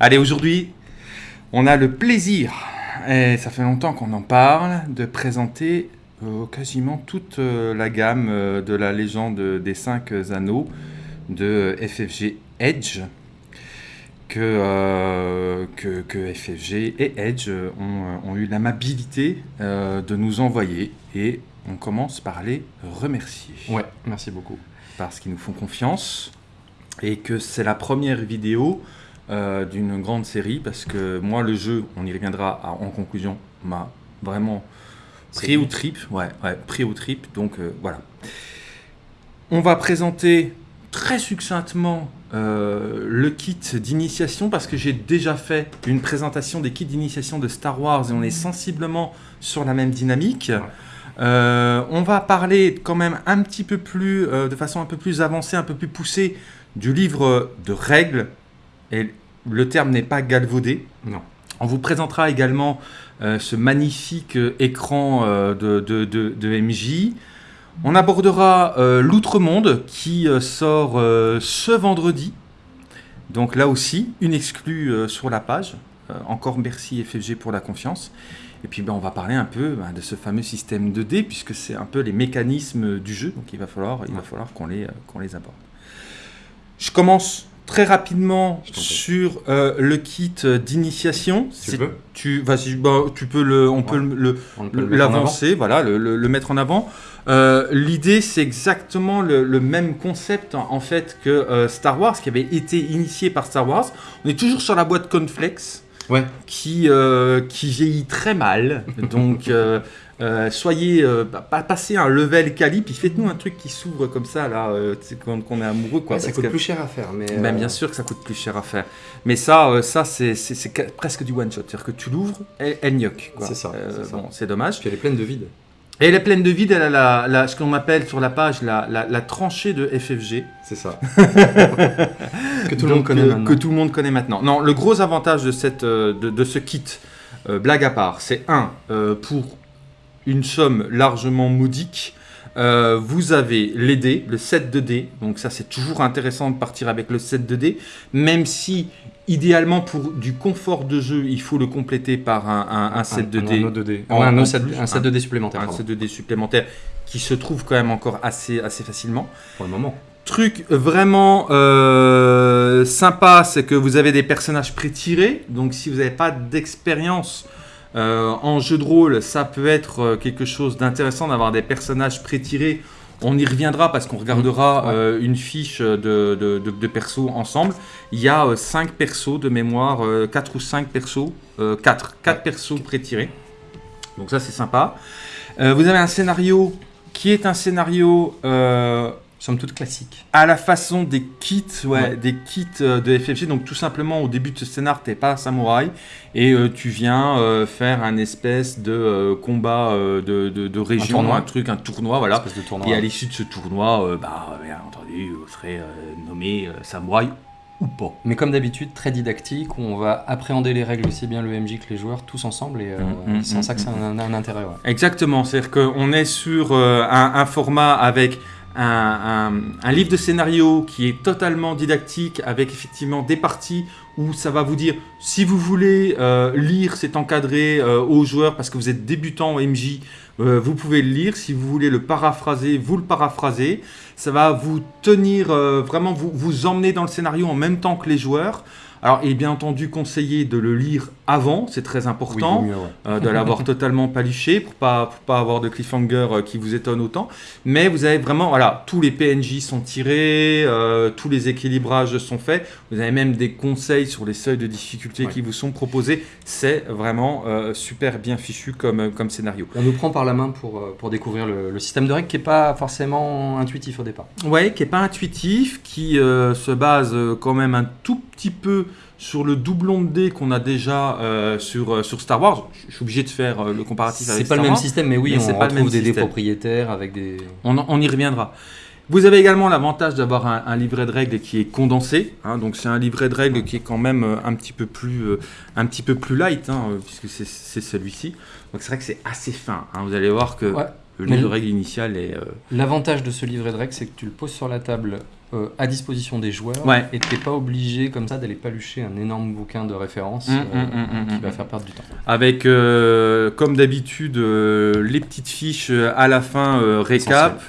Allez, aujourd'hui, on a le plaisir, et ça fait longtemps qu'on en parle, de présenter euh, quasiment toute euh, la gamme euh, de la légende des 5 anneaux de FFG Edge. Que, que, que FFG et Edge ont, ont eu l'amabilité de nous envoyer et on commence par les remercier Ouais, merci beaucoup. parce qu'ils nous font confiance et que c'est la première vidéo euh, d'une grande série parce que moi le jeu, on y reviendra à- en conclusion, m'a vraiment pris au trip, ouais, ouais, pris au trip, donc euh, voilà. On va présenter très succinctement euh, le kit d'initiation parce que j'ai déjà fait une présentation des kits d'initiation de Star Wars et on est sensiblement sur la même dynamique. Euh, on va parler quand même un petit peu plus, euh, de façon un peu plus avancée, un peu plus poussée, du livre de règles. Et le terme n'est pas galvaudé. Non. On vous présentera également euh, ce magnifique euh, écran euh, de, de- de- de MJ. On abordera euh, l'Outre-Monde qui sort ce vendredi. Donc là aussi, une exclue sur la page. Encore merci FFG pour la confiance. Et puis ben, on va parler un peu ben, de ce fameux système 2D puisque c'est un peu les mécanismes du jeu. Donc il va falloir, il falloir qu'on les, qu'on les aborde. Je commence très rapidement sur euh, le kit d'initiation. Tu C'est- veux tu, vas-y, bah, tu peux le, on peut Ouais. le- le, l'avancer, voilà, le, mettre en avant. Euh, L'idée, c'est exactement le, même concept en, en fait que euh, Star Wars, qui avait été initié par Star Wars. On est toujours sur la boîte Conflex, Ouais. qui, qui vieillit très mal. Donc, euh, soyez, euh, pa- pa- passez un level quali, puis faites-nous un truc qui s'ouvre comme ça, là, euh, quand, quand on est amoureux, quoi. Ouais, ça coûte que- plus cher à faire, mais. ben, euh, bien sûr que ça coûte plus cher à faire. Mais ça, ça c'est presque du one-shot. C'est-à-dire que tu l'ouvres, elle, elle gnoque. quoi. C'est ça, c'est bon, dommage. Puis elle est pleine de vide. Et elle est pleine de vide. Elle a la, la- ce qu'on appelle sur la page la, la- tranchée de FFG. C'est ça. que tout le monde connaît maintenant. Que tout le monde connaît maintenant. Non, le gros avantage de, cette, de, de ce kit, blague à part, c'est un, pour une somme largement modique, euh, vous avez les dés, le set de dés. Donc ça, c'est toujours intéressant de partir avec le set de dés, même si idéalement pour du confort de jeu, il faut le compléter par un, un- un set de Un dés. anneau 2D. En- Ouais, un, en autre set- plus, un set un- 2D supplémentaire. un pardon, set de dés supplémentaire qui se trouve quand même encore assez, assez facilement. Pour le moment. Truc vraiment euh, sympa, c'est que vous avez des personnages pré-tirés. Donc si vous n'avez pas d'expérience euh, en jeu de rôle, ça peut être euh, quelque chose d'intéressant d'avoir des personnages pré-tirés. On y reviendra parce qu'on regardera Mmh, ouais. euh, une fiche de, de, de- de persos ensemble. Il y a 5 persos de mémoire, 4 ou 5 persos, 4, 4 persos pré-tirés. Donc ça c'est sympa. Vous avez un scénario qui est un scénario Somme toute classique. à la façon des kits, ouais, Ouais. des kits euh, de FFG. Donc tout simplement au début de ce scénar, t'es pas un samouraï et euh, tu viens euh, faire un espèce de euh, combat de, de, de région, un, tournoi. truc, un tournoi, voilà. Espèce de tournoi. Et à l'issue de ce tournoi, bah, bien entendu, vous serez nommé samouraï ou pas. Mais comme d'habitude, très didactique, où on va appréhender les règles aussi bien le MJ que les joueurs, tous ensemble, et euh, Mm, mm, c'est en mm, ça que c'est un, un intérêt. Ouais. Exactement, c'est-à-dire qu'on est sur euh, un, un format avec un, livre de scénario qui est totalement didactique, avec effectivement des parties où ça va vous dire, si vous voulez euh, lire, c'est encadré euh, aux joueurs parce que vous êtes débutant au MJ, euh, vous pouvez le lire. Si vous voulez le paraphraser, vous le paraphrasez. Ça va vous tenir, vraiment vous, vous emmener dans le scénario en même temps que les joueurs. Alors, il est bien entendu conseillé de le lire avant, c'est très important Oui, vaut mieux, ouais. euh, de l'avoir totalement paluché pour pas pour pas avoir de cliffhanger euh, qui vous étonne autant. Mais vous avez vraiment voilà tous les PNJ sont tirés, euh, tous les équilibrages sont faits. Vous avez même des conseils sur les seuils de difficulté Ouais. qui vous sont proposés. C'est vraiment super bien fichu comme comme scénario. On nous prend par la main pour, pour découvrir le, le système de règles qui n'est pas forcément intuitif au départ. Ouais, qui est pas intuitif, qui se base quand même un tout petit peu sur le doublon de dés qu'on a déjà euh, sur, euh, sur Star Wars. Je suis obligé de faire euh, le comparatif avec C'est pas le même système, mais oui, mais c'est on pas le retrouve même des dés propriétaires avec des. On, y reviendra. Vous avez également l'avantage d'avoir un, un livret de règles qui est condensé. hein, donc c'est un livret de règles qui est quand même un petit peu plus, un petit peu plus light, hein, puisque c'est- celui-ci. Donc c'est vrai que c'est assez fin. hein, vous allez voir que Ouais. le livre de règles initial est... euh, L'avantage de ce livret de règles, c'est que tu le poses sur la table euh, à disposition des joueurs Ouais. et t'es pas obligé comme ça d'aller palucher un énorme bouquin de référence Hum, euh, hum, hum, qui va faire perdre du temps. Avec, euh, comme d'habitude, les petites fiches à la fin, récap,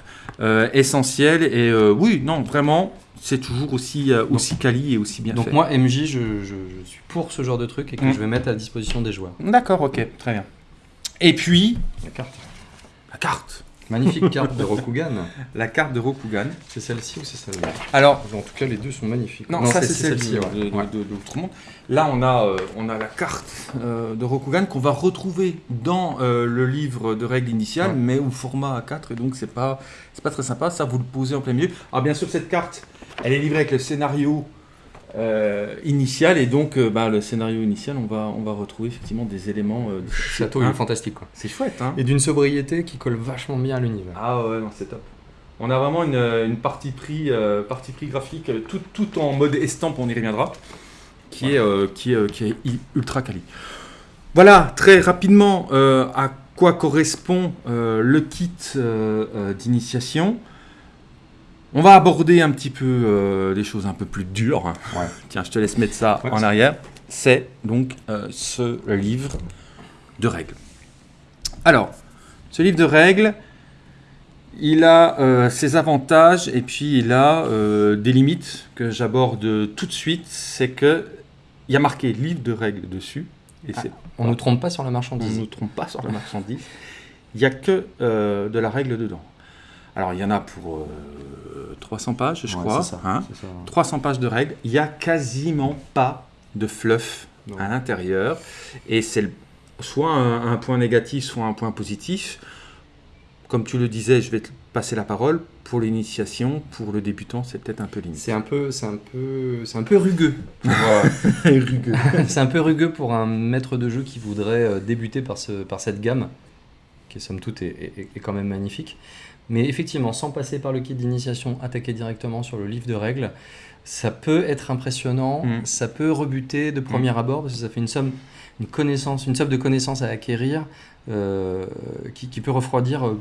essentielles. Et oui, non, vraiment, c'est toujours aussi, aussi quali et aussi bien Donc fait. moi MJ je, je- je suis pour ce genre de truc et que Mm. je vais mettre à disposition des joueurs. D'accord, ok, très bien. Et puis, La carte. la carte. Magnifique carte de Rokugan. La carte de Rokugan. C'est celle-ci ou c'est celle-là? Alors, En tout cas les deux sont magnifiques. non, ça c'est celle-ci ouais. de, de- Ouais. de- de l'Outre-Monde. Là, on a, euh, on a la carte euh, de Rokugan qu'on va retrouver dans euh, le livre de règles initiales, Ouais. mais au format A4, et donc c'est pas, c'est pas très sympa. Ça, vous le posez en plein milieu. Alors, bien sûr, cette carte, elle est livrée avec le scénario euh, initial, et donc euh, bah, le scénario initial, on va, on va retrouver effectivement des éléments. euh, château Hein fantastique quoi. c'est chouette, hein Et d'une sobriété qui colle vachement bien à l'univers. Ah ouais, non, c'est top. On a vraiment une, une partie, pris, euh, partie pris graphique, euh, tout, tout en mode estampe, on y reviendra, qui, est, euh, qui, est, euh, qui est ultra quali. Voilà, très rapidement, euh, à quoi correspond euh, le kit euh, euh, d'initiation. On va aborder un petit peu euh, des choses un peu plus dures. Ouais. Tiens, je te laisse mettre ça Ouais, en arrière. C'est donc euh, ce livre de règles. Alors, ce livre de règles, il a euh, ses avantages et puis il a euh, des limites que j'aborde tout de suite. C'est que il y a marqué livre de règles dessus. Et Ah, On ne trompe pas sur la on marchandise. ne nous trompe pas sur la marchandise. Il n'y a que euh, de la règle dedans. Alors, il y en a pour euh, 300 pages, je Ouais, crois. c'est ça, hein. c'est ça. 300 pages de règles. Il n'y a quasiment pas de fluff Non. à l'intérieur. Et c'est soit un, un point négatif, soit un point positif. Comme tu le disais, je vais te passer la parole. Pour l'initiation, pour le débutant, c'est peut-être un peu limite. C'est un peu, c'est un peu, c'est un peu rugueux. euh, c'est un peu rugueux pour un maître de jeu qui voudrait euh, débuter par, ce, par cette gamme, qui somme toute est, est- est quand même magnifique. Mais effectivement, sans passer par le kit d'initiation, attaquer directement sur le livre de règles, ça peut être impressionnant, Mm. ça peut rebuter de premier abord, parce que ça fait une somme, une connaissance, une somme de connaissances à acquérir euh, qui, qui peut refroidir euh,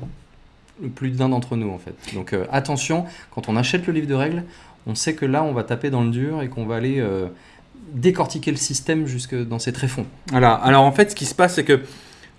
plus d'un d'entre nous en fait. Donc euh, attention, quand on achète le livre de règles, on sait que là on va taper dans le dur et qu'on va aller décortiquer le système jusque dans ses tréfonds. Voilà. Alors en fait, ce qui se passe, c'est que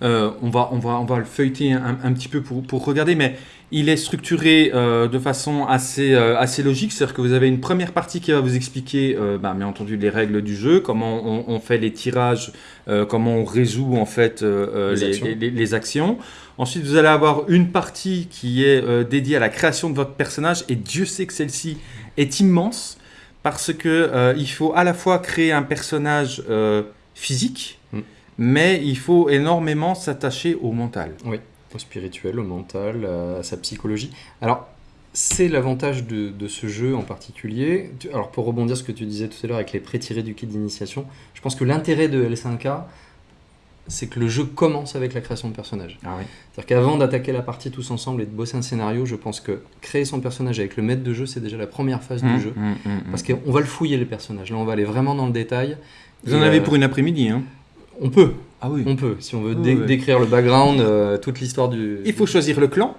on, va, on, va, on va le feuilleter un, un petit peu pour, pour regarder, mais il est structuré euh, de façon assez, euh, assez logique. C'est-à-dire que vous avez une première partie qui va vous expliquer, euh, bah, bien entendu, les règles du jeu, comment on, on fait les tirages, euh, comment on résout en fait Les les, actions. les- les- les actions. Ensuite, vous allez avoir une partie qui est dédiée à la création de votre personnage, et Dieu sait que celle-ci est immense parce que il faut à la fois créer un personnage physique, Mm. mais il faut énormément s'attacher au mental. Au spirituel, au mental, à sa psychologie. Alors, c'est l'avantage de, de ce jeu en particulier. Alors, pour rebondir sur ce que tu disais tout à l'heure avec les pré-tirés du kit d'initiation, je pense que l'intérêt de L5K, c'est que le jeu commence avec la création de personnages. Ah oui. C'est-à-dire qu'avant d'attaquer la partie tous ensemble et de bosser un scénario, je pense que créer son personnage avec le maître de jeu, c'est déjà la première phase du jeu. mm, mm, mm. Parce qu'on va le fouiller, les personnages. Là, on va aller vraiment dans le détail. Vous Et, en avez euh, pour une après-midi. Hein. On peut, Ah oui. on peut. Si on veut dé- oui. décrire le background, euh, toute l'histoire du... Il faut choisir le clan.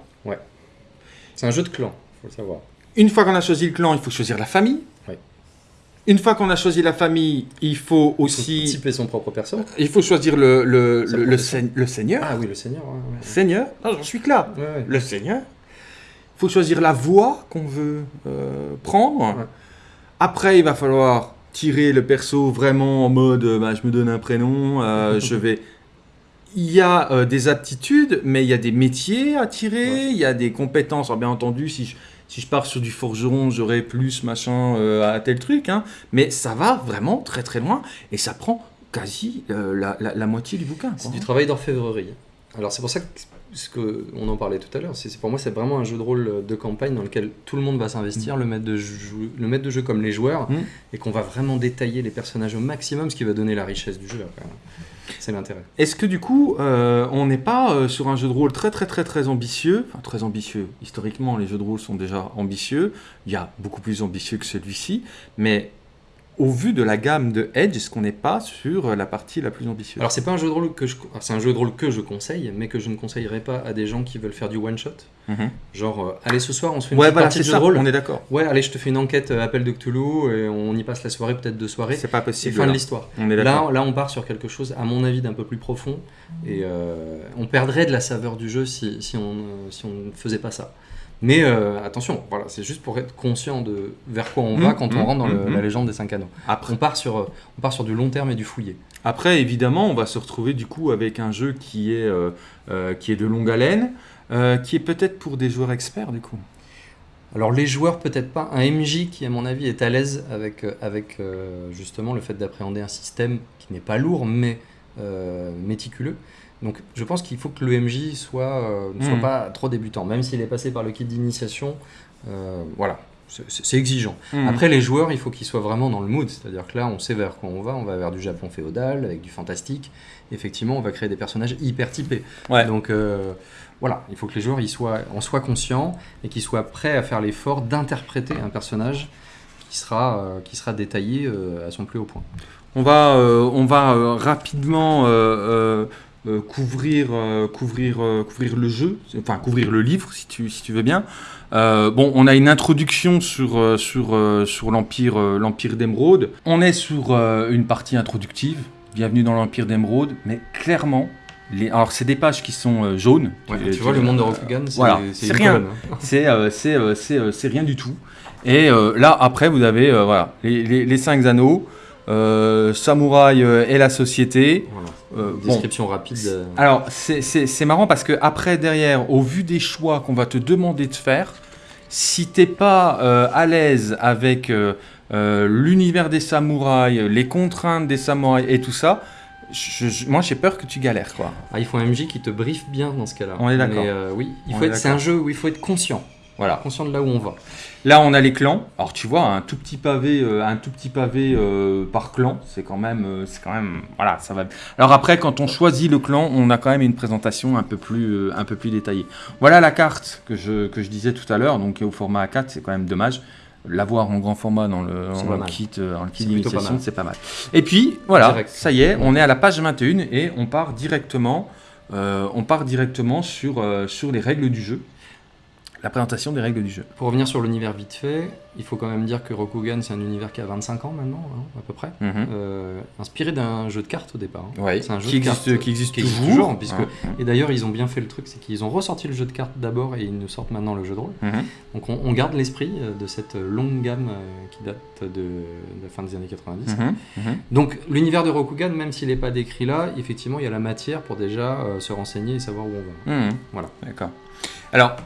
C'est un jeu de clan, faut le savoir. Une fois qu'on a choisi le clan, il faut choisir la famille. Oui. Une fois qu'on a choisi la famille, il faut Il faut aussi typer son propre perso. il faut choisir le, le, Sa le, seigneur. Ah oui, le seigneur. ouais, ouais. Seigneur Ah, J'en suis que là. Ouais, ouais. Le seigneur. Il faut choisir la voie qu'on veut euh, prendre. Ouais. Après, il va falloir tirer le perso vraiment en mode euh, bah, je me donne un prénom, euh, je vais. Il y a euh, des aptitudes, mais il y a des métiers à tirer, Ouais. il y a des compétences. Alors, bien entendu, si je, si je pars sur du forgeron, j'aurai plus machin euh, à tel truc. hein. Mais ça va vraiment très très loin et ça prend quasi la, la- la moitié du bouquin. C'est du travail d'orfèvrerie. Alors c'est pour ça que ce que on en parlait tout à l'heure, pour moi c'est vraiment un jeu de rôle de campagne dans lequel tout le monde va s'investir, le maître de jeu, le maître de jeu comme les joueurs, Mm. et qu'on va vraiment détailler les personnages au maximum, ce qui va donner la richesse du jeu. après. C'est l'intérêt. Est-ce que du coup, euh, on n'est pas euh, sur un jeu de rôle très très très très ambitieux? Enfin, très ambitieux. Historiquement, les jeux de rôle sont déjà ambitieux. Il y a beaucoup plus ambitieux que celui-ci. Mais au vu de la gamme de Edge, est-ce qu'on n'est pas sur la partie la plus ambitieuse? Alors c'est pas un jeu de rôle que je, c'est un jeu de rôle que je conseille, mais que je ne conseillerais pas à des gens qui veulent faire du one shot. Mhm. Genre, euh, allez ce soir, on se fait une Ouais, petite voilà, partie de jeu ça, de rôle. on est d'accord. Ouais, allez, je te fais une enquête euh, appel de Cthulhu et on y passe la soirée, peut-être deux soirées. C'est pas C'est possible. fin de l'histoire. Là, là, on part sur quelque chose, à mon avis, d'un peu plus profond. Et euh, on perdrait de la saveur du jeu si, si on si on ne faisait pas ça. Mais euh, attention, voilà, c'est juste pour être conscient de vers quoi on va Mhm, quand on mhm, rentre dans le- mhm. la légende des cinq anneaux. Après, On part sur, euh, on part sur du long terme et du fouillé. Après, évidemment, on va se retrouver du coup avec un jeu qui est, euh, euh, qui est de longue haleine, qui est peut-être pour des joueurs experts du coup. Alors les joueurs peut-être pas, un MJ qui à mon avis est à l'aise avec, avec justement le fait d'appréhender un système qui n'est pas lourd mais méticuleux. Donc je pense qu'il faut que le MJ soit, euh, ne soit Mhm. pas trop débutant, même s'il est passé par le kit d'initiation. euh, voilà, c'est- exigeant. Mhm. Après les joueurs, il faut qu'ils soient vraiment dans le mood, c'est-à-dire que là on sait vers quoi on va, on va vers du Japon féodal avec du fantastique. Effectivement, on va créer des personnages hyper typés. Ouais. Donc euh, voilà, il faut que les joueurs y soient, en soient conscients et qu'ils soient prêts à faire l'effort d'interpréter un personnage qui sera, qui sera détaillé à son plus haut point. On va, on va rapidement euh, couvrir, euh, couvrir, euh, couvrir le jeu, enfin couvrir le livre si tu, si tu veux bien. Bon, on a une introduction sur, sur, sur l'Empire l'Empire d'Émeraude. On est sur une partie introductive. Bienvenue dans l'Empire d'Émeraude, mais clairement, les... alors c'est des pages qui sont jaunes. tu vois, le monde de Rokugan, c'est voilà, rien. hein. C'est c'est, rien du tout. Et là, après, vous avez voilà, les, les, les cinq anneaux, Samouraï et la société. Voilà. Euh, bon. Description rapide. euh, Alors, c'est- marrant parce que après, derrière, au vu des choix qu'on va te demander de faire, si t'es pas euh, à l'aise avec euh, l'univers des samouraïs, les contraintes des samouraïs et tout ça, je- je- moi j'ai peur que tu galères quoi. Ah, il faut un MJ qui te briefe bien dans ce cas-là. On est d'accord. Oui, il faut. C'est un jeu où il faut être conscient, Voilà. conscient de là où on va. Là, on a les clans. Alors, tu vois, un tout petit pavé, euh, un tout petit pavé euh, par clan, c'est quand même, euh, c'est quand même, voilà, ça va. Alors après, quand on choisit le clan, on a quand même une présentation un peu plus, un peu plus détaillée. Voilà la carte que je, que je disais tout à l'heure, donc au format A4, c'est quand même dommage. L'avoir en grand format dans le, kit, le kit C'est pas mal. c'est pas mal. Et puis, voilà, Direct. ça y est, on est à la page 21 et on part directement, euh, on part directement sur, euh, sur les règles du jeu. La présentation des règles du jeu. Pour revenir sur l'univers vite fait, il faut quand même dire que Rokugan, c'est un univers qui a 25 ans maintenant, hein, à peu près. Mhm. Euh, inspiré d'un jeu de cartes au départ. hein. Ouais, C'est un jeu qui de existe, cartes, qui existe qui toujours, toujours, puisque- Hein. Et d'ailleurs, ils ont bien fait le truc, c'est qu'ils ont ressorti le jeu de cartes d'abord et ils nous sortent maintenant le jeu de rôle. Mhm. Donc on, on garde l'esprit euh, de cette longue gamme euh, qui date de, de la fin des années 90. Mhm. Mhm. Donc l'univers de Rokugan, même s'il n'est pas décrit là, effectivement, il y a la matière pour déjà euh, se renseigner et savoir où on va. Mhm. Voilà. D'accord. Alors,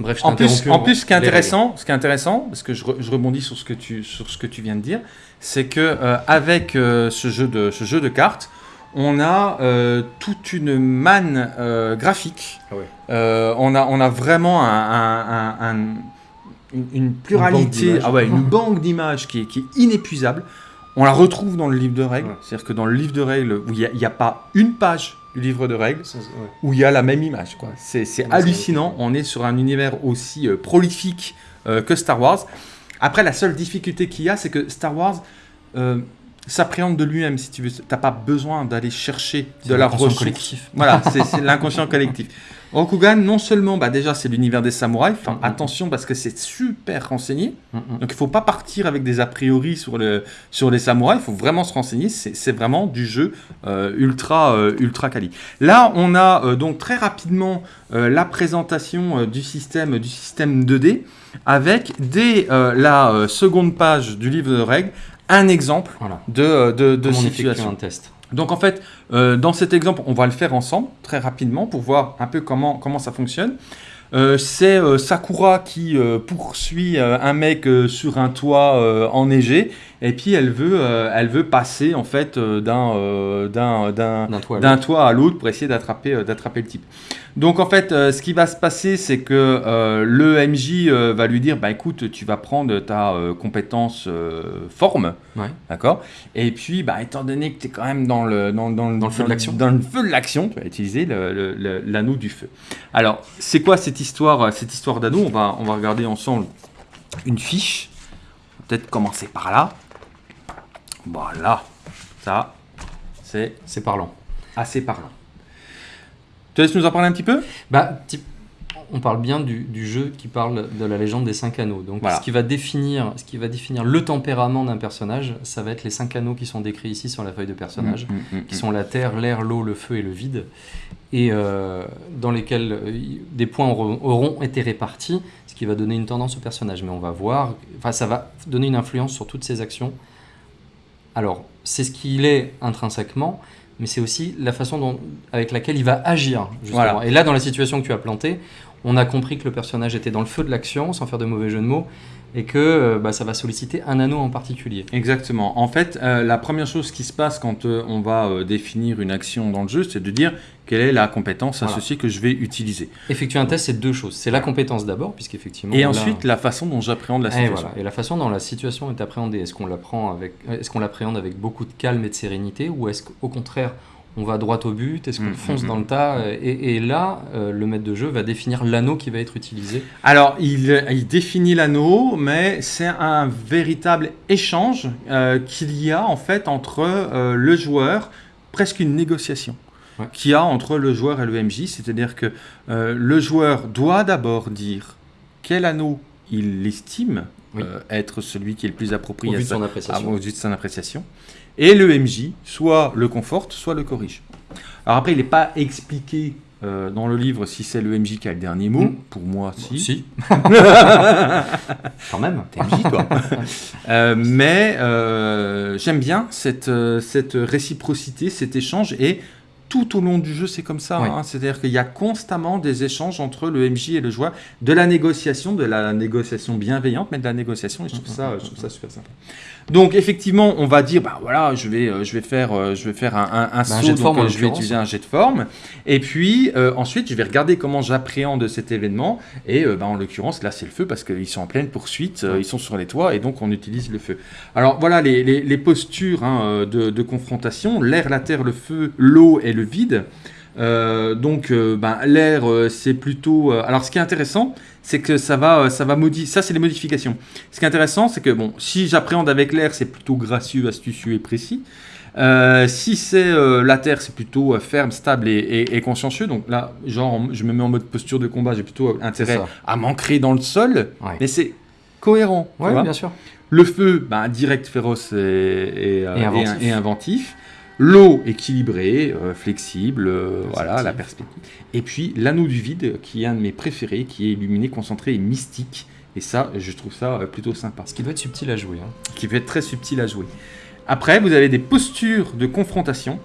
Bref, je en plus, en ce qui est règles. intéressant, ce qui est intéressant, parce que je, re- je rebondis sur ce que tu, sur ce que tu viens de dire, c'est que euh, avec euh, ce jeu de, ce jeu de cartes, on a euh, toute une manne graphique. Ah ouais. On a, on a vraiment un, un- un- un- une, une pluralité, d'images. ah ouais, une banque d'images qui est, qui est inépuisable. On la retrouve dans le livre de règles. Ouais. C'est-à-dire que dans le livre de règles, où il n'y a, a pas une page du livre de règles ouais. où il y a la même image. C'est hallucinant. On est sur un univers aussi euh, prolifique euh, que Star Wars. Après, la seule difficulté qu'il y a, c'est que Star Wars euh, s'appréhende de lui-même, si tu veux. T'as pas besoin d'aller chercher de la l'inconscient ressource. collectif. Voilà, c'est l'inconscient collectif. Rokugan, non seulement, bah déjà, c'est l'univers des samouraïs. Enfin, Mhm. attention parce que c'est super renseigné. Mm, mm. Donc il faut pas partir avec des a priori sur, le, sur les samouraïs, il faut vraiment se renseigner, c'est vraiment du jeu euh, ultra, euh, ultra quali. Là, on a euh, donc très rapidement la présentation du, système, du système 2D avec dès la seconde page du livre de règles un exemple Voilà. de, de, de Comment on effectue situation. un test. Donc en fait, euh, dans cet exemple, on va le faire ensemble très rapidement pour voir un peu comment, comment ça fonctionne. Euh, c'est euh, Sakura qui euh, poursuit un mec sur un toit enneigé et puis elle veut, elle veut passer en fait d'un d'un- d'un- D'un toit. à l'autre. pour essayer d'attraper d'attraper le type. Donc en fait, ce qui va se passer, c'est que le MJ va lui dire, bah écoute, tu vas prendre ta compétence forme, Ouais. d'accord? Et puis, bah étant donné que tu es quand même dans le dans, dans, Dans le feu de l'action. dans le feu de l'action, tu vas utiliser le- le- le- l'anneau du feu. Alors, c'est quoi cette histoire cette histoire d'anneau On va on va regarder ensemble une fiche. Peut-être commencer par là. Voilà. Ça, c'est C'est parlant. assez parlant. Tu laisses nous en parler un petit peu? Bah, on parle bien du, du jeu qui parle de la légende des cinq anneaux. Donc, Voilà. ce, qui va définir, ce qui va définir le tempérament d'un personnage, ça va être les cinq anneaux qui sont décrits ici sur la feuille de personnage, Mm, mm, mm, qui sont la terre, l'air, l'eau, le feu et le vide, et euh, dans lesquels euh, des points auront, auront été répartis, ce qui va donner une tendance au personnage. Mais on va voir, enfin, ça va donner une influence sur toutes ses actions. Alors, c'est ce qu'il est intrinsèquement, mais c'est aussi la façon dont, avec laquelle il va agir. Justement. Voilà. Et là, dans la situation que tu as plantée, on a compris que le personnage était dans le feu de l'action, sans faire de mauvais jeu de mots, et que euh, bah, ça va solliciter un anneau en particulier. Exactement. En fait, euh, la première chose qui se passe quand euh, on va euh, définir une action dans le jeu, c'est de dire quelle est la compétence Voilà. associée que je vais utiliser. Effectuer un test, c'est deux choses. C'est la compétence d'abord, puisqu'effectivement. Et là- ensuite, la façon dont j'appréhende la Et, situation. voilà. et la façon dont la situation est appréhendée, est-ce qu'on l'apprend avec, est-ce qu'on l'appréhende avec beaucoup de calme et de sérénité, ou est-ce qu'au contraire on va droit au but, est-ce qu'on Mm, fonce mm, dans mm. le tas et, et là, euh, le maître de jeu va définir l'anneau qui va être utilisé. Alors, il, il définit l'anneau, mais c'est un véritable échange euh, qu'il y a en fait entre euh, le joueur, presque une négociation Ouais. qu'il y a entre le joueur et le MJ. C'est-à-dire que euh, le joueur doit d'abord dire quel anneau il estime Oui. euh, être celui qui est le plus Au approprié vu à de appréciation. au vu de son appréciation. Et le MJ soit le conforte, soit le corrige. Alors après, il n'est pas expliqué euh, dans le livre si c'est le MJ qui a le dernier mot. Mm. Pour moi, si. Si, quand même. T'es MJ, toi. Euh, mais euh, j'aime bien cette, cette réciprocité, cet échange. Et tout au long du jeu, c'est comme ça. Oui. hein. C'est-à-dire qu'il y a constamment des échanges entre le MJ et le joueur, de la négociation, de la négociation bienveillante, mais de la négociation. Et je trouve ça, je trouve ça super sympa. Donc effectivement, on va dire, bah voilà, je vais, euh, je vais faire, euh, je vais faire un, un, Bah, saut, jet de donc, forme, en euh, je vais utiliser un jet de forme. Et puis euh, ensuite, je vais regarder comment j'appréhende cet événement. Et euh, bah, en l'occurrence, là, c'est le feu parce qu'ils sont en pleine poursuite, euh, ils sont sur les toits et donc on utilise le feu. Alors voilà les, les- les postures hein, de, de confrontation l'air, la terre, le feu, l'eau et le vide. Euh, donc euh, ben, l'air, euh, c'est plutôt. alors ce qui est intéressant, c'est que ça va, euh, ça va modifier. Ça, c'est les modifications. Ce qui est intéressant, c'est que bon, si j'appréhende avec l'air, c'est plutôt gracieux, astucieux et précis. Euh, si c'est euh, la terre, c'est plutôt euh, ferme, stable et, et- et consciencieux. Donc là, genre, en- je me mets en mode posture de combat, j'ai plutôt intérêt à m'ancrer dans le sol, Ouais. mais c'est cohérent. vois. bien sûr. Le feu, ben, direct, féroce et, et, Et inventif. et- et inventif. L'eau, équilibrée, euh, flexible, euh, voilà, la perspective. Et puis l'anneau du vide, qui est un de mes préférés, qui est illuminé, concentré et mystique. Et ça, je trouve ça euh, plutôt sympa. Ce qui doit être subtil à jouer. hein. Qui peut être très subtil à jouer. Après, vous avez des postures de confrontation.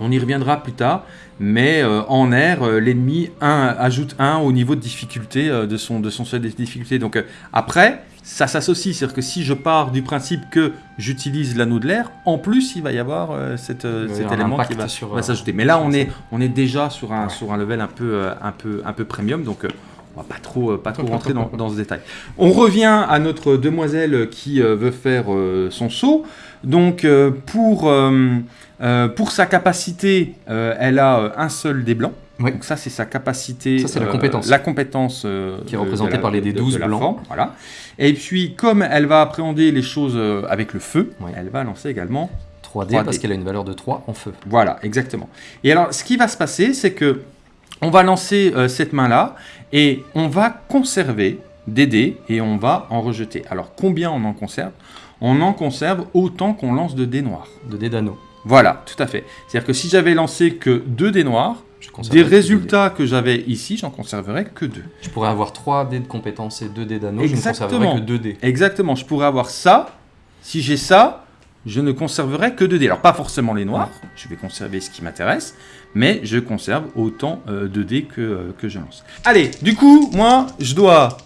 On y reviendra plus tard. Mais euh, en air, euh, l'ennemi ajoute 1 au niveau de difficulté euh, de, son, de son seuil de difficulté. Donc après, ça s'associe. C'est-à-dire que si je pars du principe que j'utilise l'anneau de l'air, en plus, il va y avoir euh, cette, euh, cet élément qui va, euh, s'ajouter. Mais là, on est, on est déjà sur un, Ouais. sur un level un peu, un peu, un peu premium. Donc on va pas trop, pas trop rentrer dans, dans ce détail. On revient à notre demoiselle qui veut faire son saut. Donc pour, pour sa capacité, elle a un seul dé blanc. Donc ça c'est sa capacité. Ça, c'est la euh, compétence. La compétence euh, Qui est représentée la- par les dés de- 12 de la blancs. forme, voilà. Et puis comme elle va appréhender les choses euh, avec le feu, elle va lancer également 3D, 3D. parce qu'elle a une valeur de 3 en feu. voilà, exactement. Et alors, ce qui va se passer, c'est que on va lancer euh, cette main-là et on va conserver des dés et on va en rejeter. Alors, combien on en conserve? On en conserve autant qu'on lance de dés noirs. De dés d'anneau. Voilà, tout à fait. C'est-à-dire que si j'avais lancé que deux dés noirs, des résultats que j'avais ici, j'en conserverais que deux. Je pourrais avoir 3 dés de compétences et 2 dés d'anneau. Je ne Exactement. conserverai que 2 dés. Exactement, je pourrais avoir ça. Si j'ai ça, je ne conserverai que deux dés. Alors, pas forcément les noirs, je vais conserver ce qui m'intéresse, mais je conserve autant euh, de dés que, euh, que je lance. Allez, du coup, moi, je dois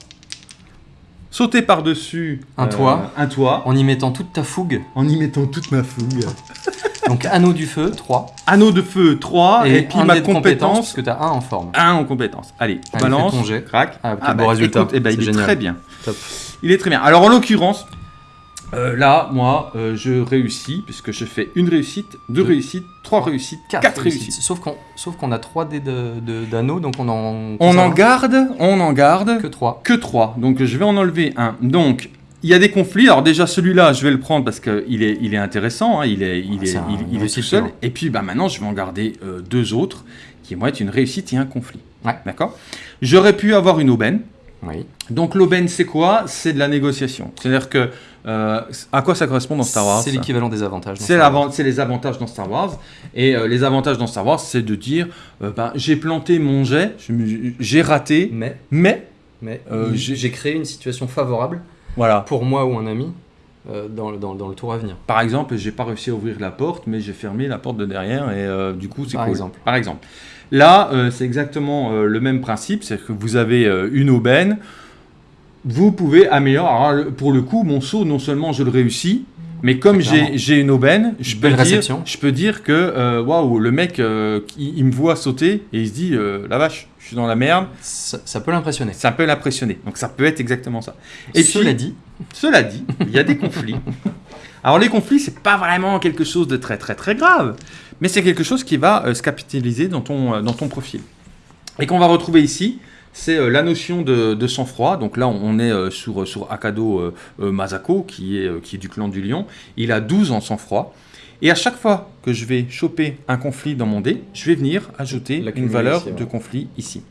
sauter par-dessus Un toit. un toit, En y mettant toute ta fougue. en y mettant toute ma fougue. Donc anneau du feu, 3. Anneau de feu, 3, et, puis un ma compétence, parce que tu as 1 en forme. 1 en compétence. Allez, Allez, balance, ton jet. crac. Ah, quel beau bah, résultat. écoute, eh ben, il C'est est génial. très bien. Top. Il est très bien. Alors en l'occurrence, euh, là, moi, euh, je réussis, puisque je fais une réussite, deux Deux. réussites, trois réussites, quatre, réussites. Sauf qu'on sauf qu'on a 3 dés de- de- d'anneau, donc on en. On en garde, on en garde que 3. que trois. Donc je vais en enlever un. Donc il y a des conflits. Alors déjà celui-là, je vais le prendre parce qu'il est, il est intéressant, hein, il est, il Ah, est, il, il une est tout seul. Et puis bah, maintenant, je vais en garder euh, deux autres qui vont être une réussite et un conflit. Ouais. D'accord? J'aurais pu avoir une aubaine. Oui. Donc l'aubaine, c'est quoi? C'est de la négociation. C'est-à-dire que euh, à quoi ça correspond dans Star Wars? C'est l'équivalent des avantages. c'est, les avantages dans Star Wars. Et euh, les avantages dans Star Wars, c'est de dire euh, ben, j'ai planté mon jet, j'ai raté, Mais, mais mais j'ai créé une situation favorable voilà. pour moi ou un ami euh, dans, le- dans, dans le tour à venir. Par exemple, j'ai pas réussi à ouvrir la porte, mais j'ai fermé la porte de derrière et euh, du coup c'est Par cool. exemple. Par exemple. Là, euh, c'est exactement euh, le même principe, c'est que vous avez une aubaine, vous pouvez améliorer. Alors, pour le coup, mon saut, non seulement je le réussis, mais comme j'ai une aubaine, je peux, dire, je peux dire que euh, waouh, le mec, euh, il, il me voit sauter et il se dit euh, la vache, je suis dans la merde. Ça, ça peut l'impressionner. Ça peut l'impressionner. Donc ça peut être exactement ça. Et Cela puis, dit, cela dit, il y a des conflits. Alors les conflits, c'est pas vraiment quelque chose de très très très grave, mais c'est quelque chose qui va euh, se capitaliser dans ton, dans ton profil. Et qu'on va retrouver ici, c'est euh, la notion de, de sang-froid. Donc là, on est euh, sur, sur Akado euh, euh, Masako, qui est, euh, qui est du clan du lion. Il a 12 en sang-froid. Et à chaque fois que je vais choper un conflit dans mon dé, je vais venir ajouter une valeur ici, ouais. de conflit ici.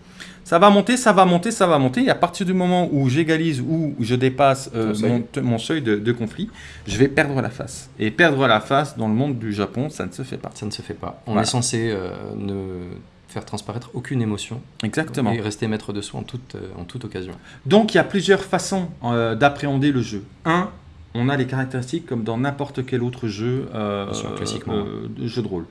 Ça va monter, ça va monter, ça va monter. Et à partir du moment où j'égalise ou je dépasse euh, seuil. mon, seuil de, de conflit, je vais perdre la face. Et perdre la face dans le monde du Japon, ça ne se fait pas. ça ne se fait pas. On Voilà. est censé euh, ne faire transparaître aucune émotion Exactement. et rester maître de soi en toute, euh, en toute occasion. Donc il y a plusieurs façons euh, d'appréhender le jeu. Un, on a les caractéristiques comme dans n'importe quel autre jeu, euh, Bien sûr, classiquement. euh, de jeu de rôle.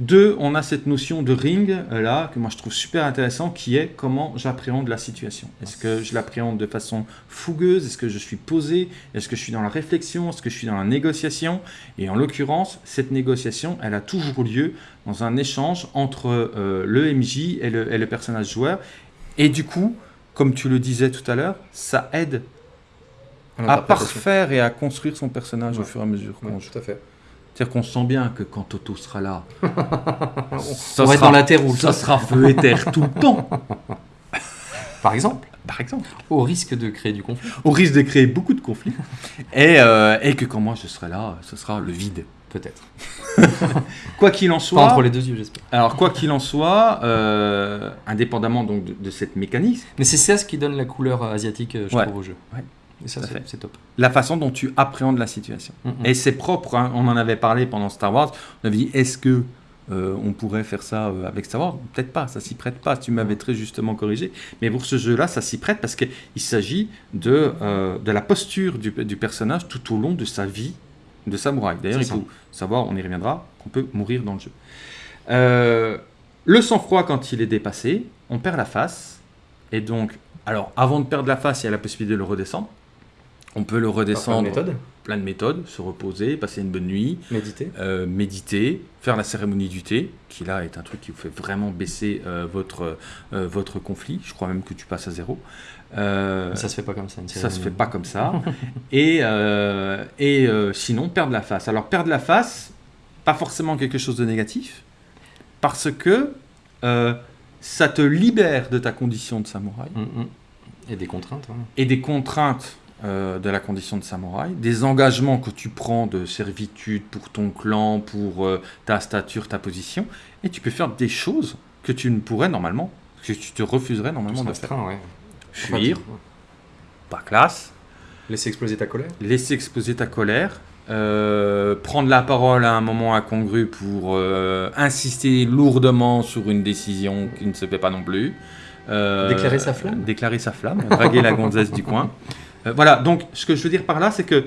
Deux, on a cette notion de ring euh, là que moi je trouve super intéressant, qui est comment j'appréhende la situation. Est-ce que je l'appréhende de façon fougueuse? Est-ce que je suis posé? Est-ce que je suis dans la réflexion? Est-ce que je suis dans la négociation? Et en l'occurrence, cette négociation, elle a toujours lieu dans un échange entre euh, le MJ et le, et le personnage joueur. Et du coup, comme tu le disais tout à l'heure, ça aide à parfaire et à construire son personnage au fur et à mesure Ouais, qu'on joue. tout à fait. C'est-à-dire qu'on sent bien que quand Toto sera là, ça on sera- dans la terre ou ça sera feu et terre tout le temps, Par exemple, par exemple. au risque de créer du conflit. Au risque de créer beaucoup de conflits. et, euh, et que quand moi je serai là, ce sera le vide. Peut-être. Quoi qu'il en Pas soit, entre les deux yeux, j'espère. alors quoi qu'il en soit, euh, indépendamment donc de, de cette mécanique, Mais c'est ça ce qui donne la couleur euh, asiatique, je Ouais. trouve, au jeu. Ouais. Et ça, c'est top. la façon dont tu appréhendes la situation. Mm, mm. Et c'est propre, hein, on en avait parlé pendant Star Wars, on avait dit est-ce que euh, on pourrait faire ça euh, avec Star Wars? Peut-être pas, ça s'y prête pas, tu m'avais très justement corrigé. Mais pour ce jeu-là, ça s'y prête parce qu'il s'agit de, euh, de la posture du, du personnage tout au long de sa vie de samouraï. D'ailleurs, il faut savoir, on y reviendra, qu'on peut mourir dans le jeu. Le sang-froid, quand il est dépassé, on perd la face. Et donc, alors, avant de perdre la face, il y a la possibilité de le redescendre. On peut le redescendre méthode, plein de méthodes, se reposer, passer une bonne nuit, méditer. euh, méditer, faire la cérémonie du thé, qui là est un truc qui vous fait vraiment baisser euh, votre, euh, votre conflit. Je crois même que tu passes à zéro. Ça se fait pas comme ça. une ça se fait pas comme ça. et et sinon, perdre la face. Alors, perdre la face, pas forcément quelque chose de négatif, parce que ça te libère de ta condition de samouraï Mm, mm. Et des contraintes. hein. et des contraintes euh, de la condition de samouraï, des engagements que tu prends de servitude pour ton clan, pour euh, ta stature, ta position, et tu peux faire des choses que tu ne pourrais normalement, que tu te refuserais normalement de faire. ouais. Fuir, pas classe, Laisser exploser ta colère. laisser exploser ta colère, euh, prendre la parole à un moment incongru pour insister lourdement sur une décision qui ne se fait pas non plus. Déclarer sa flamme. Déclarer sa flamme, draguer la gonzesse du coin. Euh, voilà, donc ce que je veux dire par là, c'est que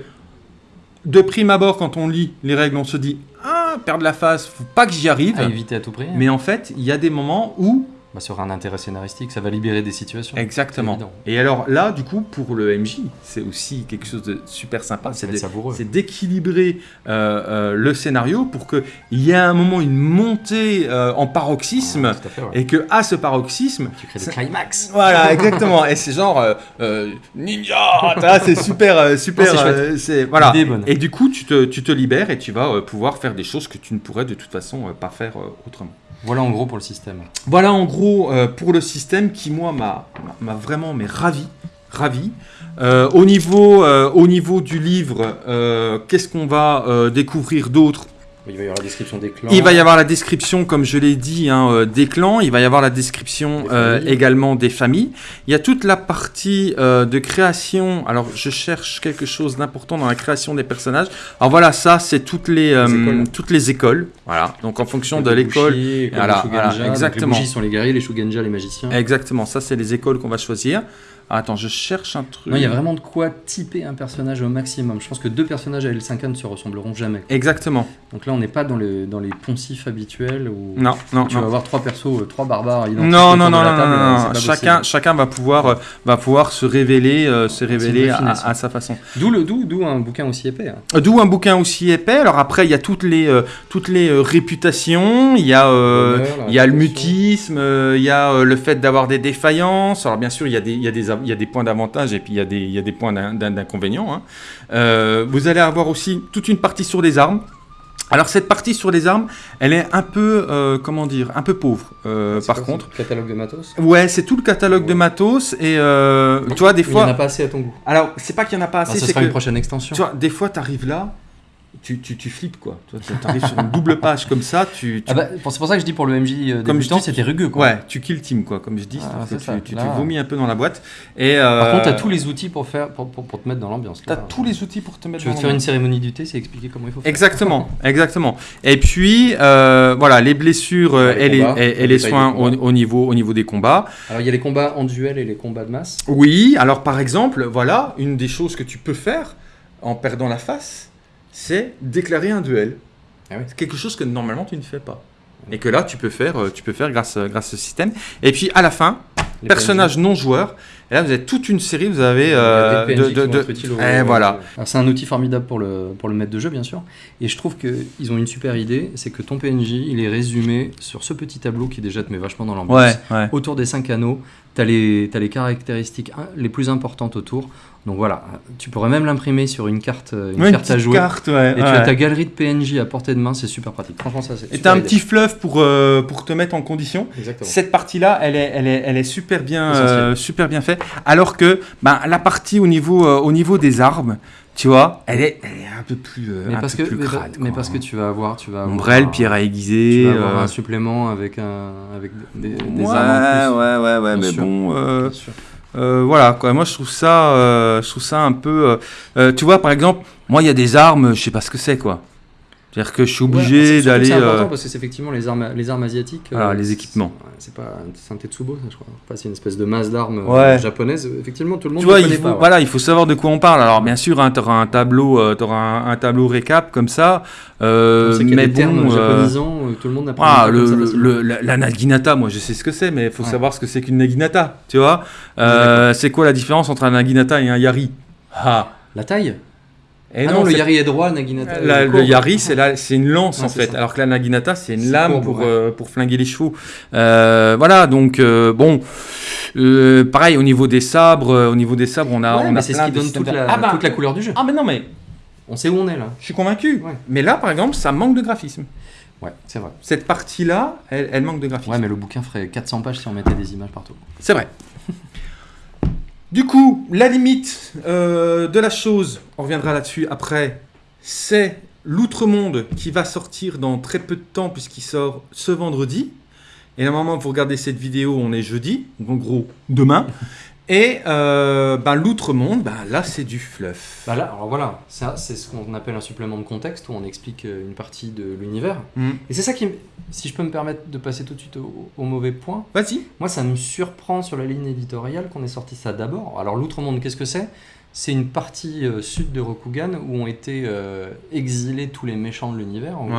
de prime abord, quand on lit les règles, on se dit Ah, perdre la face, faut pas que j'y arrive. À éviter à tout prix. Mais en fait, il y a des moments où Bah, ça aura un intérêt scénaristique, ça va libérer des situations. Exactement. Et alors là, du coup, pour le MJ, c'est aussi quelque chose de super sympa. Ça C'est d'équilibrer euh, euh, le scénario pour qu'il y ait à un moment une montée euh, en paroxysme fait, ouais. et que à ce paroxysme, Tu crées des climax. voilà, exactement. Et c'est genre ninja, c'est super, super. Non, voilà. Et du coup, tu te, tu te libères et tu vas pouvoir faire des choses que tu ne pourrais de toute façon pas faire autrement. Voilà en gros pour le système. Voilà en gros euh, pour le système qui moi m'a vraiment mais ravi ravi. Euh, au, niveau, euh, au niveau du livre, qu'est-ce qu'on va découvrir d'autre Il va y avoir la description des clans. Il va y avoir la description, comme je l'ai dit, hein, euh, des clans. Il va y avoir la description Des euh, également des familles. Il y a toute la partie euh, de création. Alors, je cherche quelque chose d'important dans la création des personnages. Alors voilà, ça, c'est toutes les, euh, écoles. toutes les écoles. Voilà. Donc, en fonction de l'école. Voilà, Donc, exactement. Les Bushi sont les guerriers, les Shugenja les magiciens. Exactement. Ça, c'est les écoles qu'on va choisir. Ah, attends, je cherche un truc. Non, il y a vraiment de quoi typer un personnage au maximum. Je pense que deux personnages à L5 ne se ressembleront jamais. Exactement. Donc là, on n'est pas dans, le, dans les poncifs habituels où Non, non, tu non. vas avoir trois persos, euh, trois barbares identiques. Non, non, non, non, table, non, euh, non, Chacun, chacun va pouvoir, euh, va pouvoir se révéler, euh, se révéler à, à sa façon. D'où le- d'où d'où un bouquin aussi épais. hein. D'où un bouquin aussi épais. Alors après, il y a toutes les, euh, toutes les réputations. Il y a, il y a le mutisme. Il y a le fait d'avoir des défaillances. Alors bien sûr, il y a des, il y a des, y a des points d'avantage et puis il y a des, il y a des points d'in- d'in- d'inconvénients. hein. Euh, vous allez avoir aussi toute une partie sur les armes. Alors cette partie sur les armes, elle est un peu, euh, comment dire, un peu pauvre. euh, par contre. c'est le Catalogue de matos? Ouais, c'est tout le catalogue de matos et euh, tu vois des Il n'y en a fois. pas assez à ton goût. Alors c'est pas qu'il y en a pas Ah, assez, c'est sera que une prochaine extension. tu vois des fois t'arrives là, tu, tu, tu flippes quoi. Tu arrives sur une double page comme ça, tu, tu- Ah bah, c'est pour ça que je dis pour le MJ euh, Comme je dis- c'était rugueux. Quoi. ouais, tu kill team quoi, comme je dis, Ah, tu, tu, Là- tu vomis un peu dans la boîte. Et Par euh, contre, tu as tous les outils pour, faire, pour, pour, pour te mettre dans l'ambiance. t'as là. tous les outils pour te mettre. Tu veux dans faire une cérémonie du thé, c'est expliquer comment il faut faire. Exactement, exactement. Et puis euh, voilà, les blessures euh, Les et, les, combats, et- et le les détail soins au, au niveau, au niveau des combats. Alors, il y a les combats en duel et les combats de masse. Oui, alors par exemple, voilà, une des choses que tu peux faire en perdant la face, c'est déclarer un duel. Ah oui. C'est quelque chose que normalement tu ne fais pas. Et que là, tu peux faire, euh, tu peux faire grâce, euh, grâce à ce système. Et puis à la fin, Les personnage non joueur. Et là, vous avez toute une série, vous avez euh, des de, qui de- vont être Et voilà. Alors, c'est un outil formidable pour le, pour le maître de jeu, bien sûr. Et je trouve qu'ils ont une super idée c'est que ton PNJ, il est résumé sur ce petit tableau qui déjà te met vachement dans l'ambiance. Ouais, ouais. Autour des cinq anneaux, tu as, les t'as les caractéristiques hein, les plus importantes autour. Donc voilà, tu pourrais même l'imprimer sur une carte, euh, une Ouais, carte à jouer. carte, ouais, Et tu ouais. as ta galerie de PNJ à portée de main, c'est super pratique. Franchement, ça c'est. Et super t'as un idée. petit fluff pour, euh, pour te mettre en condition. Exactement. Cette partie-là, elle est, elle est, elle est super bien, euh, super bien faite. Alors que ben, la partie au niveau, euh, au niveau des armes, tu vois, elle est, elle est un peu plus, Mais un parce, peu que, plus crade. mais quoi. parce que tu vas avoir, tu vas avoir Ombrelle, un- pierre à tu aiguiser. vas avoir euh, un supplément avec un, avec des, des ouais, armes en plus. ouais, ouais, ouais, mais sûr. bon, euh, Bien sûr. Euh, voilà, quoi. Moi, je trouve ça, euh, je trouve ça un peu. euh, euh, tu vois, par exemple, moi, il y a des armes, je sais pas ce que c'est, quoi. C'est-à-dire que je suis obligé que d'aller. C'est important euh, parce que c'est effectivement les armes, les armes asiatiques. Voilà, euh, les équipements. C'est pas un Tetsubo, ça, je crois. Enfin, c'est une espèce de masse d'armes euh, Ouais. japonaise. Effectivement, tout le monde Tu vois, il faut, pas. ouais. voilà, il faut savoir de quoi on parle. Alors, bien sûr, tu auras un tableau, euh, un, un tableau récap comme ça. euh, qu'il y a mais des termes bon, japonisants, tout le monde n'a ah, pas le, comme ça le- la, la naginata, moi je sais ce que c'est, mais il faut savoir ce que c'est qu'une naginata, tu vois. C'est quoi la différence entre un naginata et un yari? Ah, La taille? Et Ah non, le yari est droit, Naginata. la- est le yari, c'est la- c'est une lance Ouais, en fait, ça. alors que la naginata, c'est une lame courbe, pour, ouais. euh, pour flinguer les chevaux. Euh, voilà, donc euh, bon, euh, pareil au niveau des sabres, euh, au niveau des sabres, on a, Ouais, on mais a c'est ce qui donne toute la, Ah bah, toute la couleur du jeu. ah mais non mais On sait où on est là. je suis convaincu. Mais là, par exemple, ça manque de graphisme. Ouais, c'est vrai. Cette partie-là, elle, elle manque de graphisme. Ouais, mais le bouquin ferait 400 pages si on mettait des images partout. C'est vrai. Du coup, la limite euh, de la chose, on reviendra là-dessus après, c'est l'Outre-Monde qui va sortir dans très peu de temps puisqu'il sort ce vendredi. Et normalement, vous regardez cette vidéo, on est jeudi, donc en gros demain. Et euh, ben, l'Outre-Monde, ben, là c'est du fluff. Bah là, alors voilà, ça c'est ce qu'on appelle un supplément de contexte où on explique euh, une partie de l'univers. Hmm. Et c'est ça qui, si je peux me permettre de passer tout de suite au, au mauvais point, Vas-y. moi ça me surprend sur la ligne éditoriale qu'on ait sorti ça d'abord. Alors l'Outre-Monde, qu'est-ce que c'est? C'est une partie euh, sud de Rokugan où ont été euh, exilés tous les méchants de l'univers. On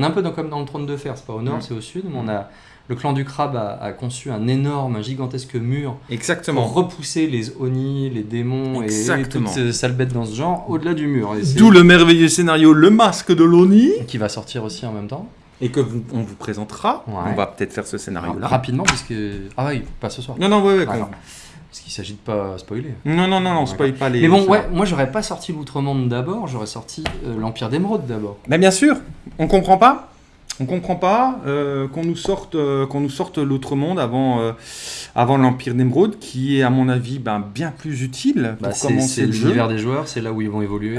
est un peu dans- comme dans le trône de fer, c'est pas au nord, Mm. c'est au sud, mais on a le clan du crabe a, a conçu un énorme, un gigantesque mur Exactement. pour repousser les oni, les démons Exactement. et toutes ces sales bêtes dans ce genre au-delà du mur. D'où le merveilleux scénario Le Masque de l'Oni. qui va sortir aussi en même temps. Et que vous- on vous présentera. Ouais. On va peut-être faire ce scénario-là. Rapidement, puisque. Ah oui, pas ce soir. Non, non, ouais, ouais, Ah. Parce qu'il s'agit de pas spoiler. Non, non, non, non, D'accord. spoil pas les. Mais bon, ouais, moi j'aurais pas sorti l'Outre-Monde d'abord, j'aurais sorti euh, l'Empire d'Émeraude d'abord. Mais bien sûr, on comprend pas. On comprend pas euh, qu'on nous sorte, euh, qu'on nous sorte l'autre monde avant, euh, avant l'Empire d'Emeraude, qui est à mon avis ben, bien plus utile pour Bah, c'est commencer c'est le jeu. l'univers des joueurs, c'est là où ils vont évoluer.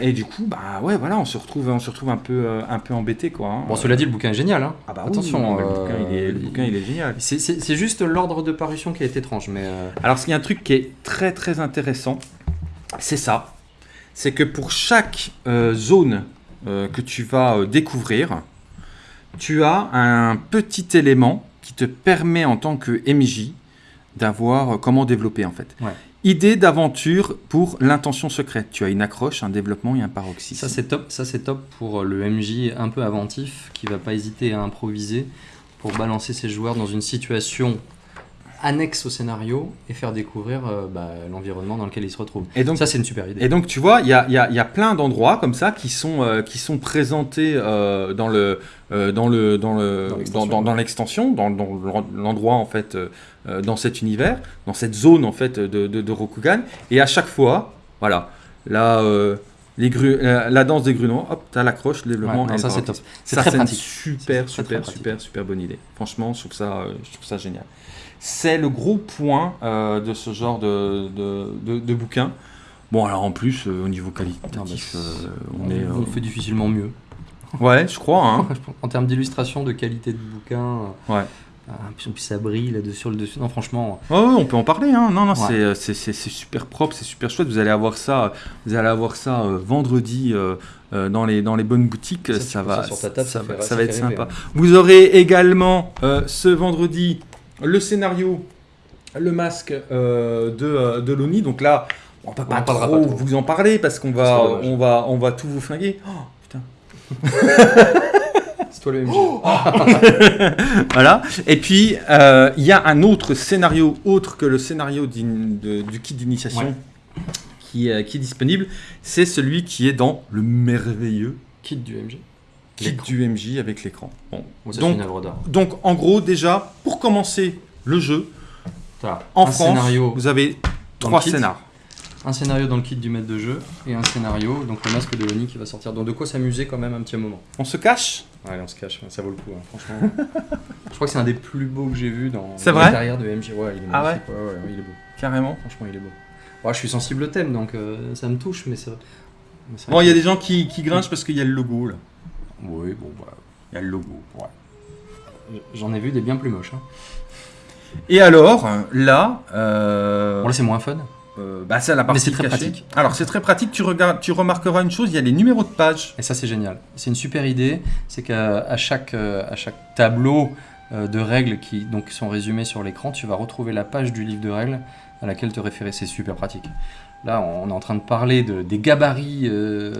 Et du coup, bah ouais, voilà, on se retrouve, on se retrouve un peu, un peu embêté, quoi. hein. Bon, cela dit, le bouquin est génial. Hein. Ah bah attention, le, bouquin, il est, le il- bouquin, il est génial. C'est- C'est c'est juste l'ordre de parution qui est étrange, mais Alors, il y a un truc qui est très très intéressant, c'est ça. C'est que pour chaque zone que tu vas découvrir, tu as un petit élément qui te permet en tant que MJ d'avoir euh, comment développer en fait. Ouais. Idée d'aventure pour l'intention secrète. Tu as une accroche, un développement et un paroxysme. ça c'est top. Ça c'est top pour le MJ un peu inventif qui va pas hésiter à improviser pour balancer ses joueurs dans une situation annexe au scénario et faire découvrir euh, bah, l'environnement dans lequel ils se retrouvent. et donc ça c'est une super idée. Et donc, tu vois, il y a, y a- il y a plein d'endroits comme ça qui sont, euh, qui sont présentés euh, dans le dans le dans le Dans dans, l'extension. dans- dans l'extension, dans, dans l'endroit en fait, dans cet univers, dans cette zone en fait de, de, de Rokugan. Et à chaque fois, voilà, là. les gru- la danse des grumeaux, hop, t'as l'accroche, le Ouais, développement. non, et ça c'est top. C'est super, super, super, super bonne idée. Franchement, je trouve ça, euh, je trouve ça génial. C'est le gros point euh, de ce genre de, de, de- de bouquin. Bon, alors en plus, euh, au niveau qualitatif, euh, on On, est. on fait difficilement mieux. Ouais, je crois. Hein. en termes d'illustration, de qualité de bouquin, Ouais. puis puis ça brille là-dessus sur le dessus. Non, franchement, ouais, on peut en parler. Hein. Non, non, Ouais. c'est, super propre, c'est super chouette. Vous allez avoir ça, vous allez avoir ça euh, vendredi euh, euh, dans, les, dans les bonnes boutiques. Ça, Ça, va, ça sur ta table, ça, va, ça va être sympa. hein. Vous aurez également ce vendredi le scénario, le masque euh, de, euh, de l'ONI. Donc là, on va On pas trop pas trop. vous en parler parce qu'on va, on va, on va tout vous flinguer. Oh, putain. c'est toi le MJ. Voilà. Et puis, euh, il y a un autre scénario, autre que le scénario de- du kit d'initiation, Ouais. qui, est- qui est disponible. C'est celui qui est dans le merveilleux Kit du MJ. Kit du MJ avec l'écran. Bon. Ça, Donc, une œuvre d'art. donc, en gros, déjà, pour commencer le jeu, en France, scénario, vous avez trois scénars. un scénario dans le kit du maître de jeu et un scénario, donc le masque de l'ONI qui va sortir. Donc de quoi s'amuser quand même un petit moment. On se cache Ouais, on se cache, ça vaut le coup, hein, franchement. Je crois que c'est un des plus beaux que j'ai vu dans dans l'intérieur de MJ. Ouais, il est Ah magnifique. ouais, ouais, ouais, il est beau. Carrément. Franchement, il est beau. Ouais, je suis sensible au thème, donc euh, ça me touche, mais c'est Bon, il y a des gens qui, qui grinchent parce qu'il y a le logo, là. Oui, bon, bah, Il y a le logo. ouais. J'en ai vu des bien plus moches. Hein. Et alors, là, euh, Bon, là, c'est moins fun. euh, bah, c'est la partie c'est très cachée. pratique. Alors, c'est très pratique. Tu, regardes, tu remarqueras une chose, il y a les numéros de page. Et ça, c'est génial. C'est une super idée. C'est qu'à à chaque, euh, à chaque tableau euh, de règles qui donc, sont résumés sur l'écran, tu vas retrouver la page du livre de règles à laquelle te référer. C'est super pratique. Là, on est en train de parler de, des gabarits, euh,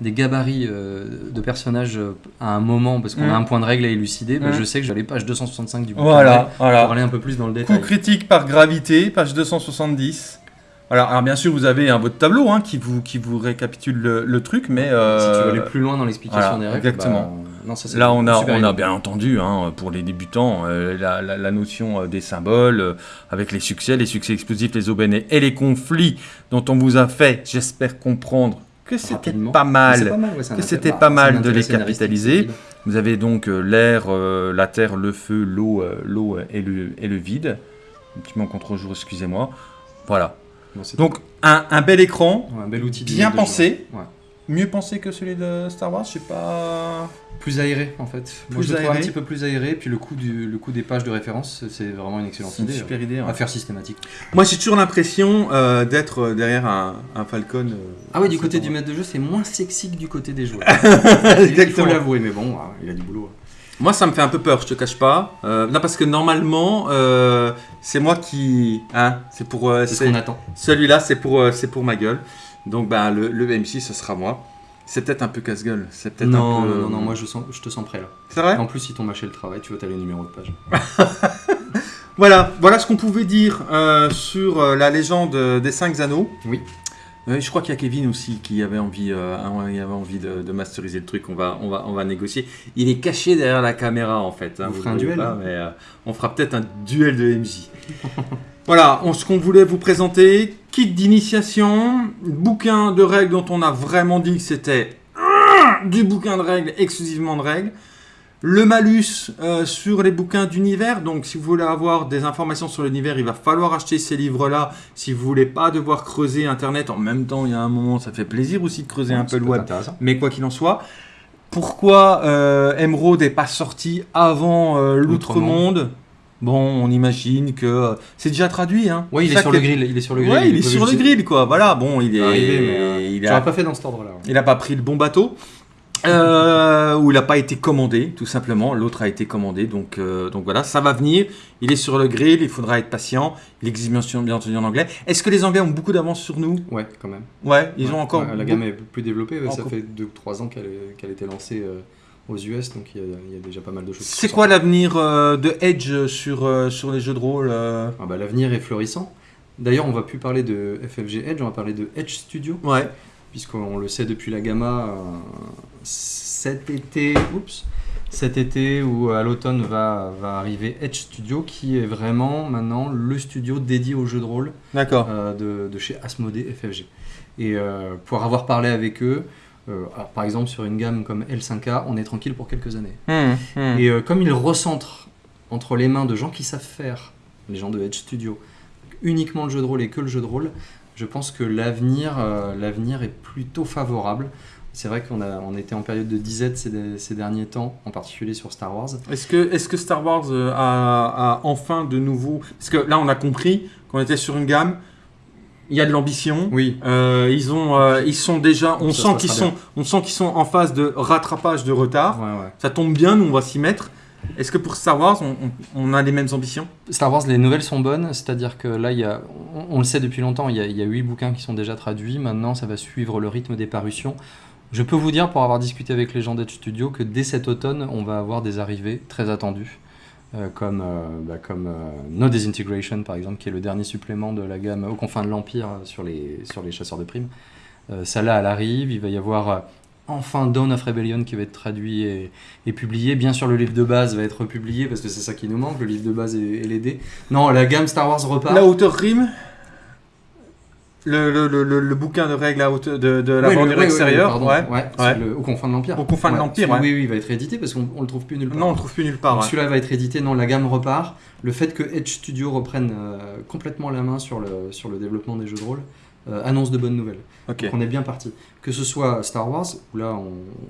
des gabarits euh, de personnages euh, à un moment parce qu'on a un point de règle à élucider. Bah, Mm. je sais que j'ai les pages 265 du bouquin règles Voilà, pour voilà. aller un peu plus dans le Coup détail. critique par gravité, page 270. Voilà, alors bien sûr, vous avez un votre tableau hein, qui, vous, qui vous récapitule le, le truc, mais... Si euh, tu veux aller plus loin dans l'explication voilà, des règles, exactement. bah, non, ça, c'est Là, on a, on a bien entendu, hein, pour les débutants, euh, la, la- la notion euh, des symboles, euh, avec les succès, les succès explosifs, les aubaines et- les conflits dont on vous a fait, j'espère comprendre que c'était pas mal. pas mal, ouais, c'est un que c'était pas mal de les capitaliser. Vous avez donc l'air, euh, la terre, le feu, l'eau, l'eau et le, et le vide. Un petit manque contre jour, excusez-moi. Voilà. Bon, Donc, un, un bel écran, Ouais, un bel outil bien pensé. Ouais. Mieux pensé que celui de Star Wars, je sais pas. Plus aéré en fait. Moi Plus le trouve un aéré. petit peu plus aéré. Puis le coup, du, le coup des pages de référence, c'est vraiment une excellente une idée. super idée. À faire systématique. Moi, j'ai toujours l'impression euh, d'être euh, derrière un, un Falcon. euh, Ah oui, du côté du maître de jeu, c'est moins sexy que du côté des joueurs. Il faut Exactement. l'avouer, mais bon, ah, il a du boulot. Moi, ça me fait un peu peur, je te cache pas. Euh, non, parce que normalement, euh, c'est moi qui. Hein, c'est pour. euh, C'est ce qu'on attend. Celui-là, c'est pour, euh, c'est pour ma gueule. Donc, bah, le, le MC, ce sera moi. C'est peut-être un peu casse-gueule. C'est peut-être Non, un peu. non, non, non, moi je, sens, je te sens prêt là. C'est vrai? En plus, si ton mâché le travail, tu vas t'aller au numéro de page. Voilà, voilà ce qu'on pouvait dire euh, sur euh, la légende euh, des cinq anneaux. Oui. Euh, je crois qu'il y a Kevin aussi qui avait envie, euh, il avait envie de, de masteriser le truc. On va, on va, on va négocier. Il est caché derrière la caméra en fait. hein, On fera un duel, pas, mais, euh, on fera peut-être un duel de MJ. voilà, on- ce qu'on voulait vous présenter kit d'initiation, bouquin de règles dont on a vraiment dit que c'était euh, du bouquin de règles, exclusivement de règles. le malus euh, sur les bouquins d'univers. Donc, si vous voulez avoir des informations sur l'univers, il va falloir acheter ces livres-là. Si vous voulez pas devoir creuser Internet, en même temps, il y a un moment, ça fait plaisir aussi de creuser un peu le web. Mais quoi qu'il en soit, pourquoi euh, Emerald n'est pas sorti avant euh, l'Outre-Monde Bon, on imagine que euh, c'est déjà traduit. Hein. Oui, il est sur le grill. Il est sur le grill. Ouais, il est sur le grill, quoi. Voilà, bon, il est, Arrivé, mais, euh, il a, pas fait dans cet ordre-là. il a pas pris le bon bateau. Euh, ou il n'a pas été commandé, tout simplement. L'autre a été commandé, donc, euh, donc voilà, ça va venir. Il est sur le grill, il faudra être patient. Il existe bien sûr- bien entendu en anglais. Est-ce que les Anglais ont beaucoup d'avance sur nous? Ouais, quand même. Ouais, ils Ouais, ont encore. ouais, la gamme est plus développée. ouais, ça fait 2-3 ans qu'elle est- qu'elle a été lancée euh, aux US, donc il y, a- il y a déjà pas mal de choses. C'est quoi l'avenir euh, de Edge sur, euh, sur les jeux de rôle euh Ah bah, L'avenir est florissant. D'ailleurs, on va plus parler de FFG Edge, on va parler de Edge Studio, Ouais. puisqu'on le sait depuis la Gamma, cet été, oups, cet été ou à l'automne va, va arriver Edge Studio, qui est vraiment maintenant le studio dédié aux jeux de rôle de, de chez Asmodée FFG. Et pour avoir parlé avec eux, alors, par exemple sur une gamme comme L5A, on est tranquille pour quelques années. Hum, hum. Et euh, comme ils recentrent entre les mains de gens qui savent faire, les gens de Edge Studio, uniquement le jeu de rôle et que le jeu de rôle, je pense que l'avenir euh, l'avenir est plutôt favorable. C'est vrai qu'on on était en période de disette ces, ces derniers temps, en particulier sur Star Wars. Est-ce que, est que Star Wars euh, a, a enfin de nouveau. Parce que là, on a compris qu'on était sur une gamme, il y a de l'ambition. Oui, Euh, ils, ont, euh, ils sont déjà. On Ça sent qu'ils sont, on sent qu'ils sont en phase de rattrapage de retard. ouais, ouais. Ça tombe bien, nous, on va s'y mettre. Est-ce que pour Star Wars, on, on- on a les mêmes ambitions? Star Wars, les nouvelles sont bonnes, c'est-à-dire que là, il y a, on, on le sait depuis longtemps, il y, a, il y a 8 bouquins qui sont déjà traduits, maintenant ça va suivre le rythme des parutions. Je peux vous dire, pour avoir discuté avec les gens d'Edge Studio, que dès cet automne, on va avoir des arrivées très attendues, euh, comme, euh, bah, euh, No Disintegration, par exemple, qui est le dernier supplément de la gamme aux confins de l'Empire sur les, sur les chasseurs de primes. Ça là, elle arrive, il va y avoir... Enfin, Dawn of Rebellion qui va être traduit et, publié. Bien sûr, le livre de base va être publié parce que c'est ça qui nous manque, le livre de base et, et les. Non, la gamme Star Wars repart. La hauteur rime le, le, le, bouquin de règles à hauteur de, de la Oui, bordure extérieure. ouais. ouais, c'est ouais. le- au confins de l'Empire. Aux confins de l'Empire, ouais. Oui, oui, il va être édité parce qu'on on le trouve plus nulle part. Non, on le trouve plus nulle part. Celui-là va être édité, non, la gamme repart. Le fait que Edge Studio reprenne euh, complètement la main sur le, sur le développement des jeux de rôle euh, annonce de bonnes nouvelles. Ok. Donc on est bien parti. Que ce soit Star Wars, où là,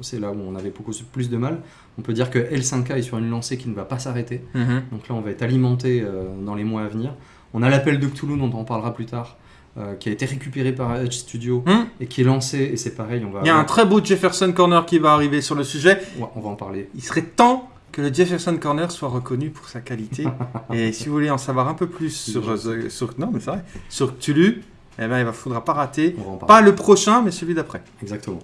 c'est là où on avait beaucoup plus de mal, on peut dire que L5K est sur une lancée qui ne va pas s'arrêter. Mhm. Donc là, on va être alimenté euh, dans les mois à venir. On a l'appel de Cthulhu, dont on parlera plus tard, euh, qui a été récupéré par Edge Studio Hmm. et qui est lancé, et c'est pareil, on va, Il y a un très beau Jefferson Corner qui va arriver sur le sujet. Ouais, on va en parler. Il serait temps que le Jefferson Corner soit reconnu pour sa qualité. Et si vous voulez en savoir un peu plus sur, euh, sur non mais c'est vrai, sur Cthulhu, eh ben il ne faudra pas rater. Pas le prochain, mais celui d'après. Exactement.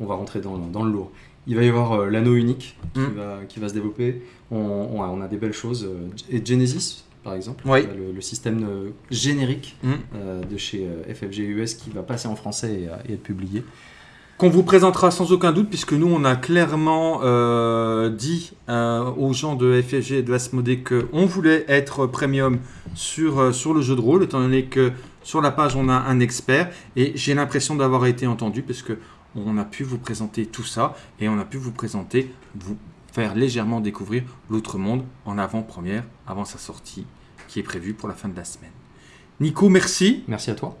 On va rentrer dans, dans le lourd. Il va y avoir euh, l'anneau unique qui, Mm. va, qui va se développer. On, on a, on a des belles choses. et Genesis, par exemple, Oui. le, le système euh, générique Mm. euh, de chez euh, FFG US qui va passer en français et, euh, et être publié. Qu'on vous présentera sans aucun doute, puisque nous, on a clairement dit aux gens de FFG et de Asmodée qu'on voulait être premium sur, sur le jeu de rôle, étant donné que sur la page, on a un expert. Et j'ai l'impression d'avoir été entendu, parce que on a pu vous présenter tout ça, et on a pu vous présenter, vous faire légèrement découvrir l'autre monde en avant-première, avant sa sortie, qui est prévue pour la fin de la semaine. Nico, merci. Merci à toi.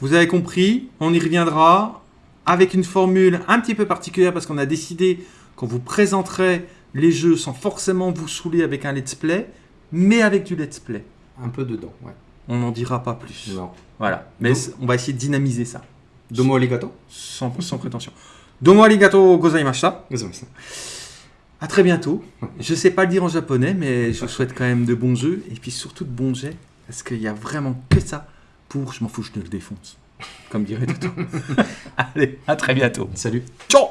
Vous avez compris, on y reviendra avec une formule un petit peu particulière parce qu'on a décidé qu'on vous présenterait les jeux sans forcément vous saouler avec un let's play, mais avec du let's play. Un peu dedans, ouais. On n'en dira pas plus. Non. Voilà, mais Donc- on va essayer de dynamiser ça, Domo arigato. sans, sans prétention. Domo arigato gozaimashita. Ça. À très bientôt. Je sais pas le dire en japonais, mais je vous souhaite quand même de bons jeux et puis surtout de bons jets parce qu'il y a vraiment que ça pour je m'en fous, je te le défonce. Comme dirait Toto. Allez, à très bientôt. Salut. Ciao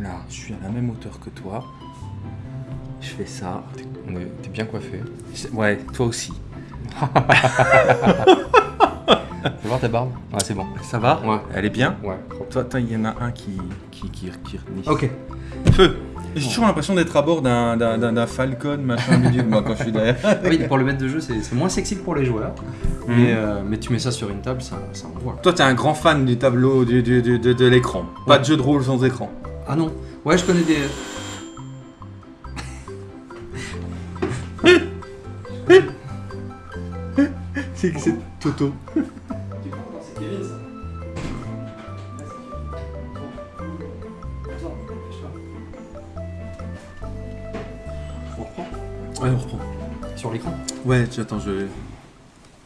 Là, je suis à la même hauteur que toi. Fais ça. T'es bien coiffé. Ouais, toi aussi. Fais voir ta barbe. Ouais, c'est bon. Ça va Ouais. Elle est bien Ouais. Toi, il y en a un qui... qui, qui, qui... Ok. Feu J'ai toujours l'impression d'être à bord d'un- Falcon, machin, bidule, moi, quand je suis derrière. Oui, pour le maître de jeu, c'est moins sexy que pour les joueurs. Mhm. Mais, euh, mais tu mets ça sur une table, ça, ça envoie. Toi, t'es un grand fan du tableau, du, du- du- de, de l'écran. Pas de jeu de rôle sans écran. Ah non Ouais, je connais des. C'est que c'est Toto. On reprend Ouais, on reprend. Sur l'écran Ouais, attends, je.